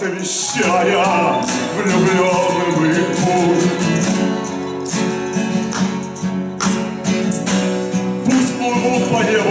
освещая влюбленным их путь. Пусть плывут по небу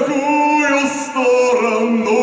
какую сторону.